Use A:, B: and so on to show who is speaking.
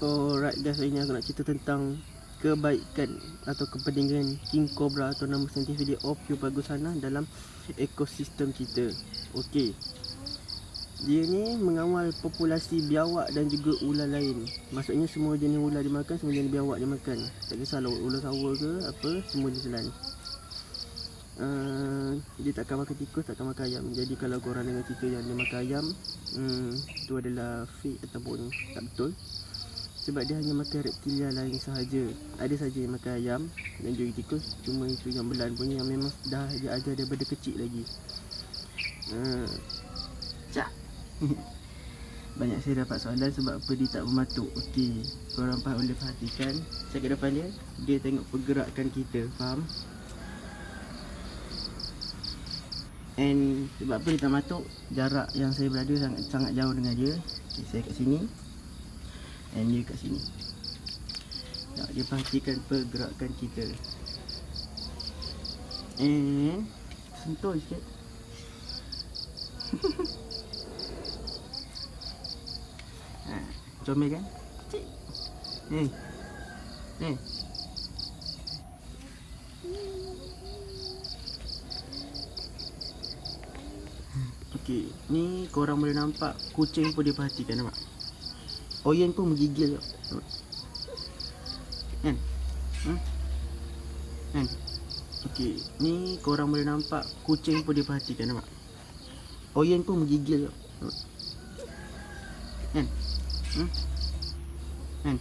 A: Alright guys, hari ni aku nak cerita tentang kebaikan atau kepentingan King Cobra atau nama saintifik dia Ophiophagus dalam ekosistem kita. Okey. Dia ni mengawal populasi biawak dan juga ular lain. Maksudnya semua jenis ular dia makan, semua jenis biawak dia makan. Tak kisahlah ular sawa ke apa, semua dia telan. Uh, dia takkan makan tikus, takkan makan ayam. Jadi kalau korang dengar cerita yang dia makan ayam, hmm, itu adalah fake ataupun tak betul sebab dia hanya makan reptilia lain sahaja. Ada saja yang makan ayam dan juga tikus, cuma itu yang belan punya yang memang dah dia ajar daripada kecil lagi. Uh, cak. Banyak saya dapat soalan sebab apa dia tak bermatuk. Okey, korang faham boleh perhatikan. Saya ke depan dia, dia tengok pergerakan kita, faham? And sebab apa dia tak matuk, jarak yang saya berada sangat sangat jauh dengan dia. Okay, saya kat sini. And dia kat sini. Nak dia perhatikan pergerakan kita. And Sentuh sikit. Ha, Comel kan? Cik. Ni Ni Okey, ni korang boleh nampak kucing pun dia perhatikan nampak. Oyen pun menggigil Kan? Hmm? Kan? Okey, ni korang boleh nampak kucing pun dia perhatikan nampak? Oyen pun menggigil Kan? Hmm? Kan?